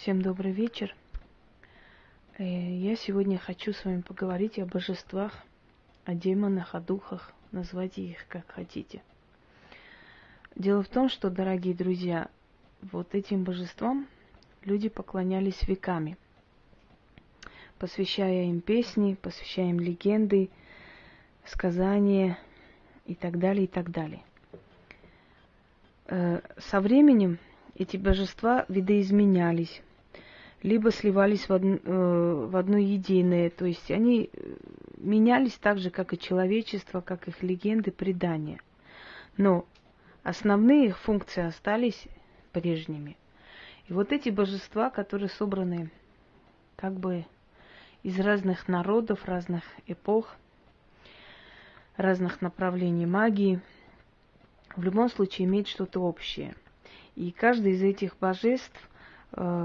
Всем добрый вечер. Э, я сегодня хочу с вами поговорить о божествах, о демонах, о духах, называйте их как хотите. Дело в том, что, дорогие друзья, вот этим божествам люди поклонялись веками, посвящая им песни, посвящая им легенды, сказания и так далее, и так далее. Э, со временем эти божества видоизменялись, либо сливались в, од... Э, в одно единое, то есть они э, менялись так же, как и человечество, как их легенды, предания. Но основные их функции остались прежними. И вот эти божества, которые собраны как бы из разных народов, разных эпох, разных направлений магии, в любом случае имеют что-то общее – и каждый из этих божеств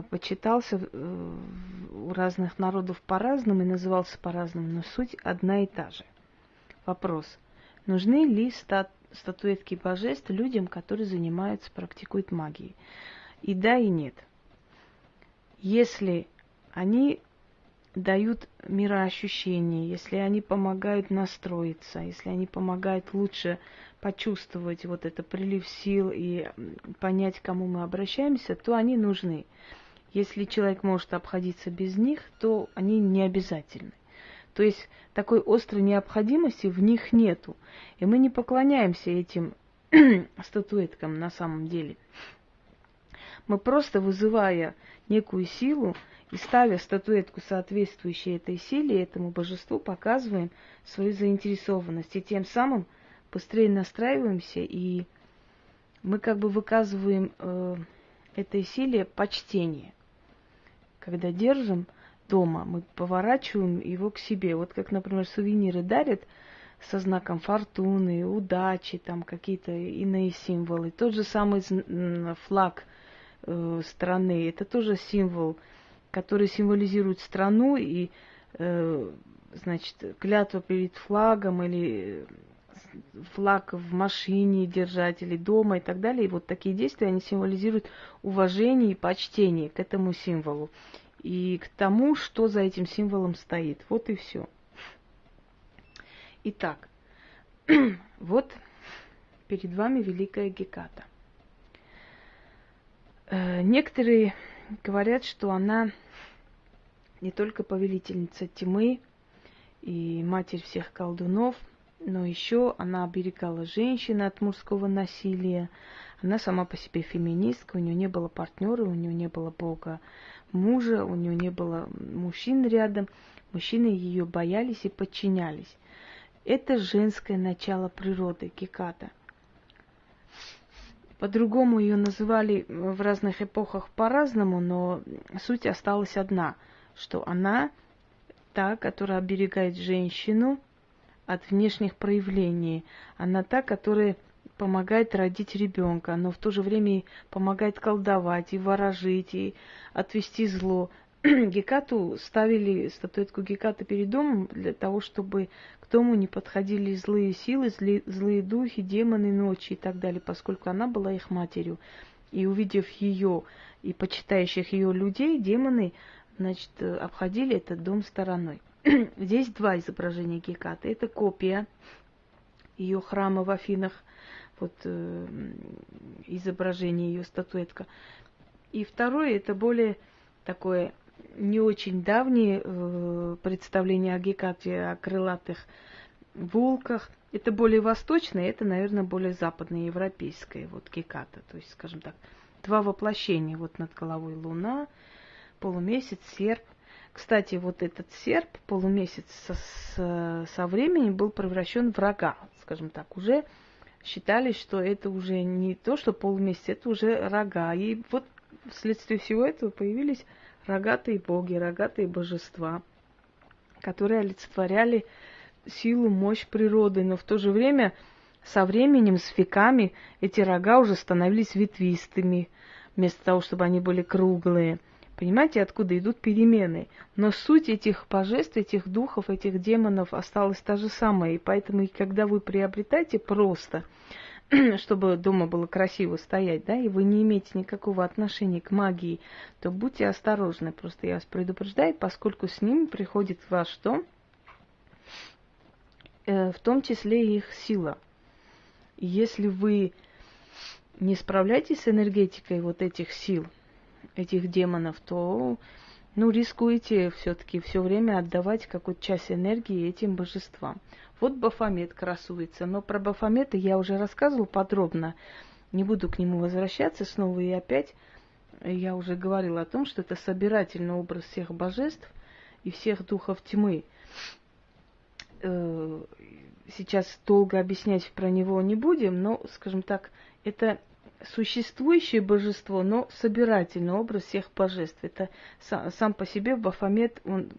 почитался э, у разных народов по-разному и назывался по-разному, но суть одна и та же. Вопрос. Нужны ли стат статуэтки божеств людям, которые занимаются, практикуют магией? И да, и нет. Если они дают мироощущение, если они помогают настроиться, если они помогают лучше почувствовать вот это прилив сил и понять, к кому мы обращаемся, то они нужны. Если человек может обходиться без них, то они не обязательны. То есть такой острой необходимости в них нету. И мы не поклоняемся этим статуэткам на самом деле. Мы просто вызывая некую силу и ставя статуэтку, соответствующей этой силе, этому божеству, показываем свою заинтересованность. И тем самым быстрее настраиваемся, и мы как бы выказываем э, этой силе почтение. Когда держим дома, мы поворачиваем его к себе. Вот как, например, сувениры дарят со знаком фортуны, удачи, там какие-то иные символы. Тот же самый флаг э, страны, это тоже символ, который символизирует страну и э, значит, клятва перед флагом или флаг в машине держать или дома и так далее. И вот такие действия, они символизируют уважение и почтение к этому символу и к тому, что за этим символом стоит. Вот и все. Итак, вот перед вами Великая Геката. Э, некоторые говорят, что она не только повелительница тьмы и матерь всех колдунов – но еще она оберегала женщин от мужского насилия. Она сама по себе феминистка, у нее не было партнера, у нее не было бога мужа, у нее не было мужчин рядом. Мужчины ее боялись и подчинялись. Это женское начало природы, Киката. По-другому ее называли в разных эпохах по-разному, но суть осталась одна, что она та, которая оберегает женщину – от внешних проявлений. Она та, которая помогает родить ребенка, но в то же время и помогает колдовать, и ворожить, и отвести зло. Гекату ставили статуэтку Гекаты перед домом для того, чтобы к дому не подходили злые силы, злые, злые духи, демоны ночи и так далее, поскольку она была их матерью. И увидев ее и почитающих ее людей, демоны, значит, обходили этот дом стороной. Здесь два изображения Гекаты. Это копия ее храма в Афинах, вот э, изображение ее статуэтка. И второе, это более такое не очень давнее э, представление о Гекате, о крылатых волках. Это более восточное, это, наверное, более западное, европейское, вот Геката. То есть, скажем так, два воплощения. Вот над головой луна, полумесяц, серп – кстати, вот этот серп, полумесяц со, со, со временем был превращен в рога, скажем так, уже считали, что это уже не то, что полумесяц, это уже рога. И вот вследствие всего этого появились рогатые боги, рогатые божества, которые олицетворяли силу, мощь природы, но в то же время со временем, с веками, эти рога уже становились ветвистыми, вместо того, чтобы они были круглые – Понимаете, откуда идут перемены. Но суть этих божеств, этих духов, этих демонов осталась та же самая. И поэтому, когда вы приобретаете просто чтобы дома было красиво стоять, да, и вы не имеете никакого отношения к магии, то будьте осторожны. Просто я вас предупреждаю, поскольку с ними приходит в вас что? Э, в том числе их сила. если вы не справляетесь с энергетикой вот этих сил, этих демонов, то ну, рискуете все-таки все время отдавать какую-то часть энергии этим божествам. Вот Бафомет красуется, но про Бафомета я уже рассказывал подробно. Не буду к нему возвращаться снова и опять. Я уже говорила о том, что это собирательный образ всех божеств и всех духов тьмы. Э, сейчас долго объяснять про него не будем, но, скажем так, это существующее божество, но собирательный образ всех божеств. Это сам по себе Бафомет, он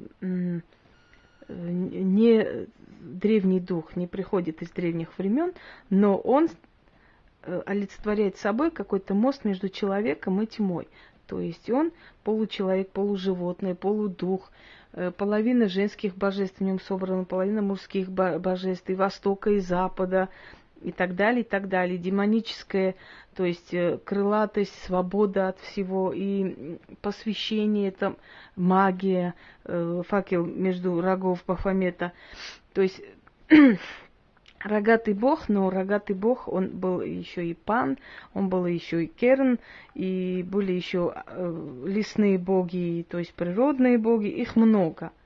не древний дух, не приходит из древних времен, но он э, олицетворяет собой какой-то мост между человеком и тьмой. То есть он получеловек, полуживотное, полудух, э, половина женских божеств в нем собрана, половина мужских божеств и Востока, и Запада, и так далее, и так далее. Демоническое, то есть э, крылатость, свобода от всего, и посвящение, это магия, э, факел между рогов Бафомета. То есть рогатый бог, но рогатый бог, он был еще и пан, он был еще и керн, и были еще э, лесные боги, то есть природные боги, их много –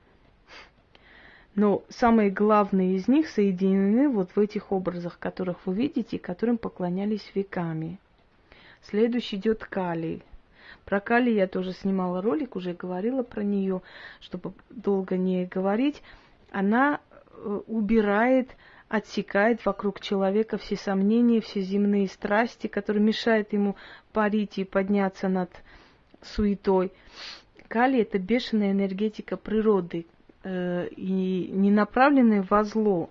но самые главные из них соединены вот в этих образах, которых вы видите, которым поклонялись веками. Следующий идет Кали. Про Кали я тоже снимала ролик, уже говорила про нее, чтобы долго не говорить. Она э, убирает, отсекает вокруг человека все сомнения, все земные страсти, которые мешают ему парить и подняться над суетой. Кали – это бешеная энергетика природы, и не направленные во зло,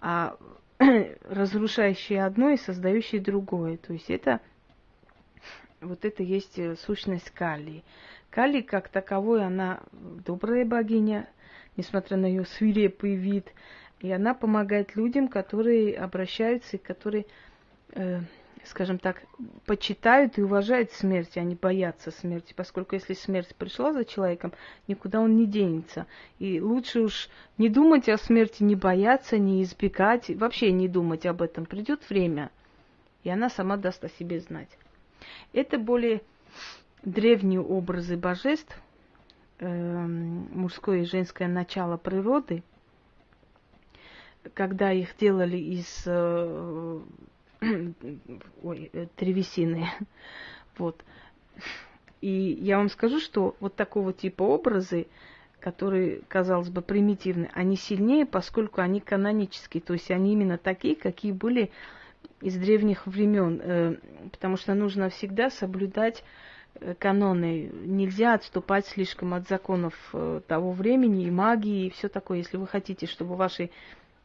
а разрушающие одно и создающие другое. То есть это вот это есть э, сущность Кали. Кали как таковой, она добрая богиня, несмотря на ее свирепый вид, и она помогает людям, которые обращаются и которые э, скажем так, почитают и уважают смерть, а не боятся смерти, поскольку если смерть пришла за человеком, никуда он не денется. И лучше уж не думать о смерти, не бояться, не избегать, вообще не думать об этом. Придет время, и она сама даст о себе знать. Это более древние образы божеств, э, мужское и женское начало природы, когда их делали из э, ой, э, древесины. Вот. И я вам скажу, что вот такого типа образы, которые, казалось бы, примитивны, они сильнее, поскольку они канонические, то есть они именно такие, какие были из древних времен, э, потому что нужно всегда соблюдать э, каноны. Нельзя отступать слишком от законов того времени и магии и все такое. Если вы хотите, чтобы ваши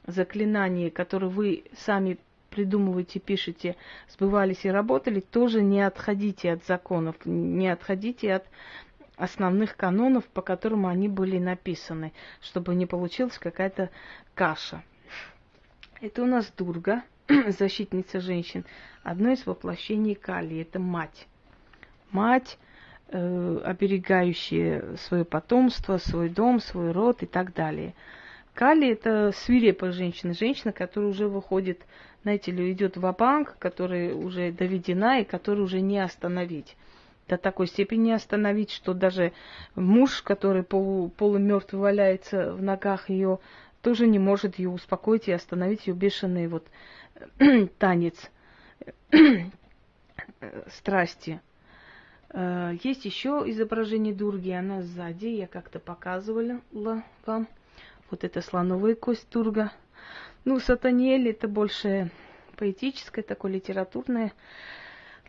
заклинания, которые вы сами придумываете, пишете, сбывались и работали, тоже не отходите от законов, не отходите от основных канонов, по которым они были написаны, чтобы не получилась какая-то каша. Это у нас Дурга, защитница женщин, одно из воплощений Кали, это мать. Мать, э, оберегающая свое потомство, свой дом, свой род и так далее. Кали это свирепая женщина, женщина, которая уже выходит знаете ли, идет в банк которая уже доведена и которую уже не остановить. До такой степени остановить, что даже муж, который полу, полумертвый валяется в ногах ее, тоже не может ее успокоить и остановить ее бешеный вот танец страсти. Э, есть еще изображение Дурги, она сзади, я как-то показывала вам. Вот это слоновая кость Дурга – ну, Сатаниэль это больше поэтическое, такой литературное,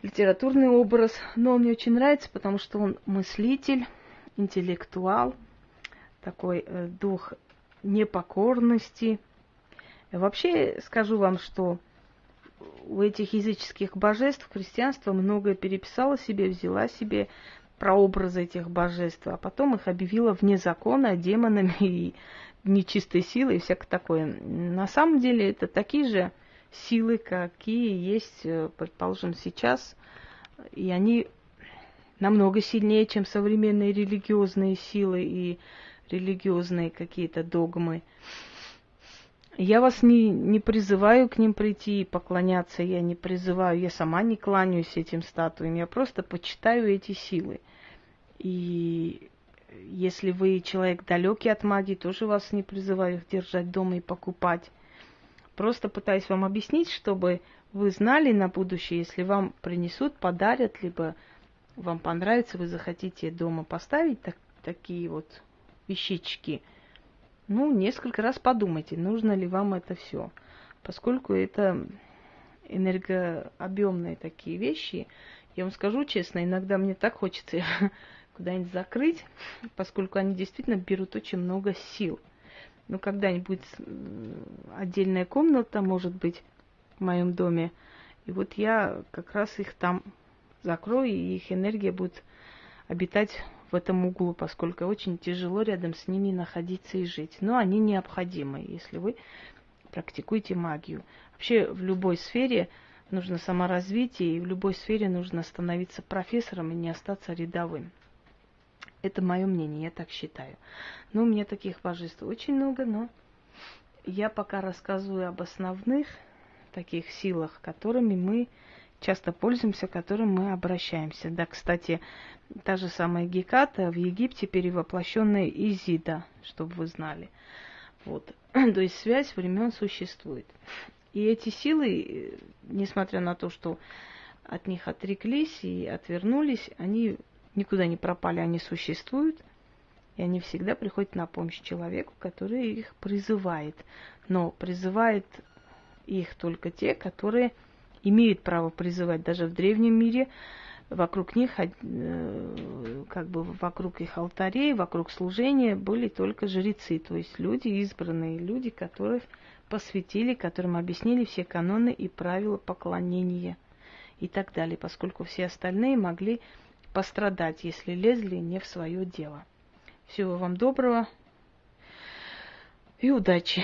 литературный образ. Но он мне очень нравится, потому что он мыслитель, интеллектуал, такой э, дух непокорности. Вообще скажу вам, что у этих языческих божеств христианство многое переписало себе, взяла себе прообразы этих божеств, а потом их объявила вне закона демонами и нечистой силой и всякое такое. На самом деле это такие же силы, какие есть, э, предположим, сейчас, и они намного сильнее, чем современные религиозные силы и религиозные какие-то догмы. Я вас не, не призываю к ним прийти и поклоняться, я не призываю, я сама не кланяюсь этим статуям, я просто почитаю эти силы. И если вы человек далекий от магии, тоже вас не призываю их держать дома и покупать. Просто пытаюсь вам объяснить, чтобы вы знали на будущее, если вам принесут, подарят, либо вам понравится, вы захотите дома поставить так, такие вот вещички, ну, несколько раз подумайте, нужно ли вам это все. Поскольку это энергообъемные такие вещи, я вам скажу честно, иногда мне так хочется куда-нибудь закрыть, поскольку они действительно берут очень много сил. Но когда-нибудь отдельная комната, может быть, в моем доме, и вот я как раз их там закрою, и их энергия будет обитать в этом углу, поскольку очень тяжело рядом с ними находиться и жить. Но они необходимы, если вы практикуете магию. Вообще в любой сфере нужно саморазвитие, и в любой сфере нужно становиться профессором и не остаться рядовым. Это мое мнение, я так считаю. Но у меня таких божеств очень много, но я пока рассказываю об основных таких силах, которыми мы часто пользуемся, к которым мы обращаемся. Да, кстати, та же самая Геката в Египте перевоплощенная Изида, чтобы вы знали. Вот. То есть связь времен существует. И эти силы, несмотря на то, что от них отреклись и отвернулись, они никуда не пропали, они существуют, и они всегда приходят на помощь человеку, который их призывает. Но призывает их только те, которые имеют право призывать даже в древнем мире. Вокруг них, э, как бы вокруг их алтарей, вокруг служения были только жрецы, то есть люди, избранные люди, которых посвятили, которым объяснили все каноны и правила поклонения и так далее, поскольку все остальные могли пострадать, если лезли не в свое дело. Всего вам доброго и удачи!